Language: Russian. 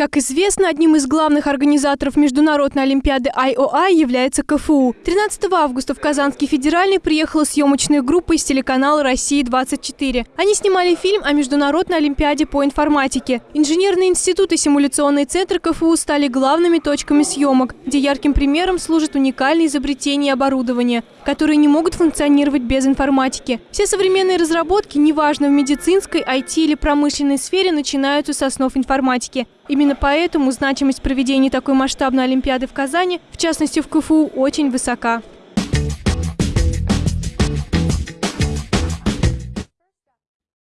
Как известно, одним из главных организаторов Международной Олимпиады IOI является КФУ. 13 августа в Казанский федеральный приехала съемочная группа из телеканала «Россия-24». Они снимали фильм о Международной Олимпиаде по информатике. Инженерный институт и симуляционный центр КФУ стали главными точками съемок, где ярким примером служат уникальные изобретения и оборудование, которые не могут функционировать без информатики. Все современные разработки, неважно в медицинской, IT или промышленной сфере, начинаются с основ информатики. Именно поэтому значимость проведения такой масштабной Олимпиады в Казани, в частности в КФУ, очень высока.